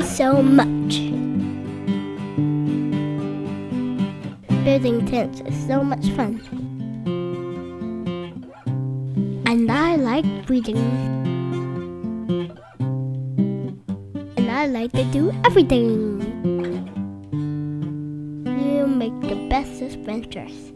so much. Building tents is so much fun. And I like reading. And I like to do everything. You make the best adventures.